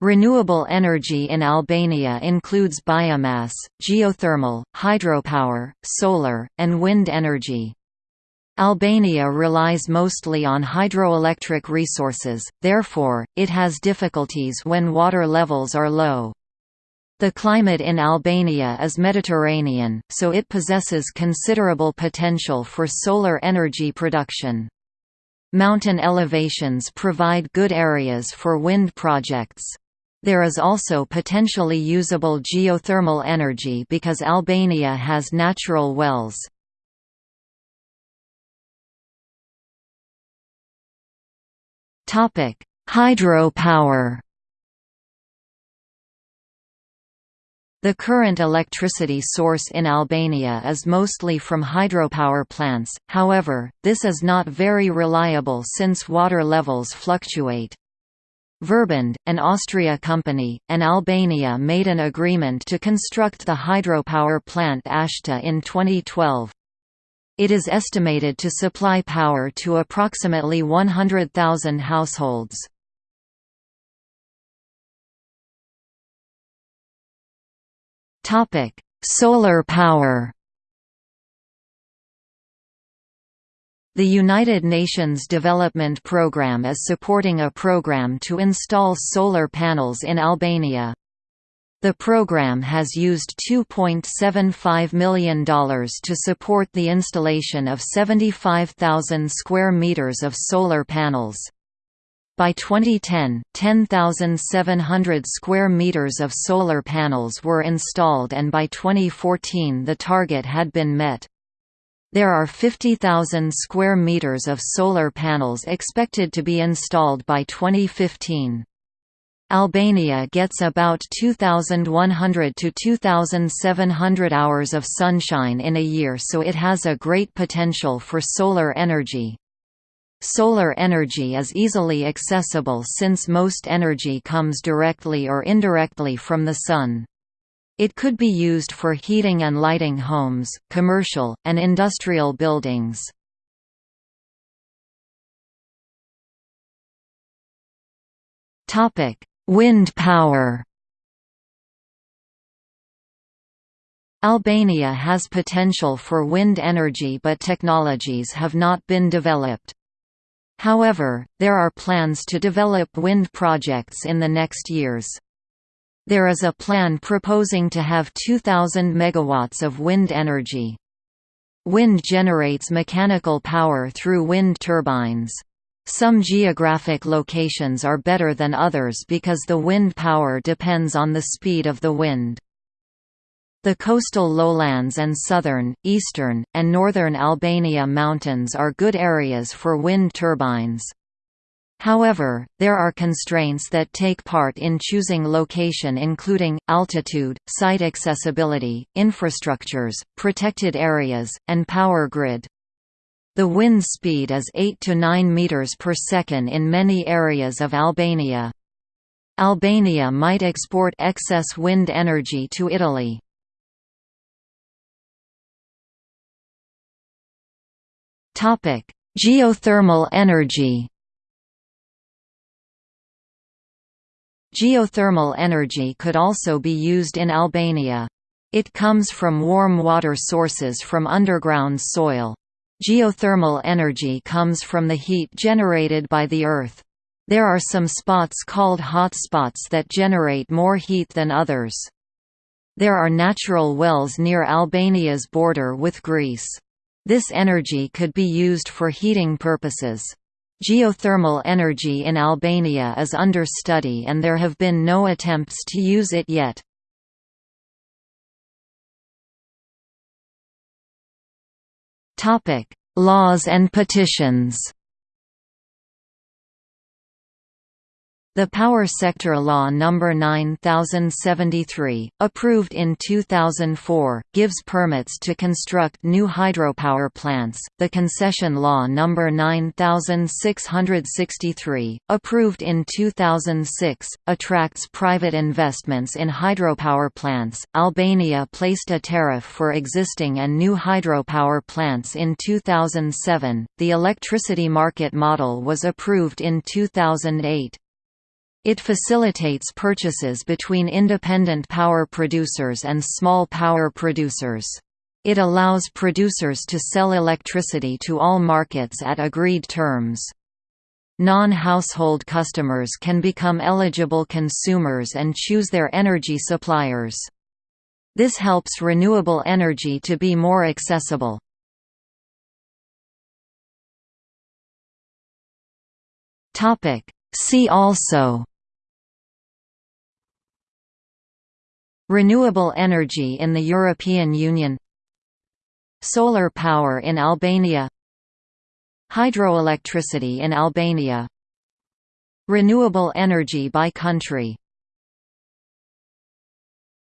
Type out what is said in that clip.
Renewable energy in Albania includes biomass, geothermal, hydropower, solar, and wind energy. Albania relies mostly on hydroelectric resources, therefore, it has difficulties when water levels are low. The climate in Albania is Mediterranean, so it possesses considerable potential for solar energy production. Mountain elevations provide good areas for wind projects. There is also potentially usable geothermal energy because Albania has natural wells. Topic: Hydropower The current electricity source in Albania is mostly from hydropower plants, however, this is not very reliable since water levels fluctuate. Verbund, an Austria company, and Albania made an agreement to construct the hydropower plant Ashta in 2012. It is estimated to supply power to approximately 100,000 households. Solar power The United Nations Development Programme is supporting a program to install solar panels in Albania. The program has used $2.75 million to support the installation of 75,000 square meters of solar panels. By 2010, 10,700 square meters of solar panels were installed and by 2014 the target had been met. There are 50,000 square meters of solar panels expected to be installed by 2015. Albania gets about 2,100 to 2,700 hours of sunshine in a year so it has a great potential for solar energy. Solar energy is easily accessible since most energy comes directly or indirectly from the sun. It could be used for heating and lighting homes, commercial, and industrial buildings. Wind power Albania has potential for wind energy but technologies have not been developed. However, there are plans to develop wind projects in the next years. There is a plan proposing to have 2,000 megawatts of wind energy. Wind generates mechanical power through wind turbines. Some geographic locations are better than others because the wind power depends on the speed of the wind. The coastal lowlands and southern, eastern, and northern Albania mountains are good areas for wind turbines. However, there are constraints that take part in choosing location including, altitude, site accessibility, infrastructures, protected areas, and power grid. The wind speed is 8 to 9 meters per second in many areas of Albania. Albania might export excess wind energy to Italy. Geothermal energy Geothermal energy could also be used in Albania. It comes from warm water sources from underground soil. Geothermal energy comes from the heat generated by the Earth. There are some spots called hot spots that generate more heat than others. There are natural wells near Albania's border with Greece. This energy could be used for heating purposes. Geothermal energy in Albania is under study and there have been no attempts to use it yet. Laws and petitions The Power Sector Law No. 9073, approved in 2004, gives permits to construct new hydropower plants. The Concession Law No. 9663, approved in 2006, attracts private investments in hydropower plants. Albania placed a tariff for existing and new hydropower plants in 2007. The electricity market model was approved in 2008. It facilitates purchases between independent power producers and small power producers. It allows producers to sell electricity to all markets at agreed terms. Non-household customers can become eligible consumers and choose their energy suppliers. This helps renewable energy to be more accessible. See also Renewable energy in the European Union Solar power in Albania Hydroelectricity in Albania Renewable energy by country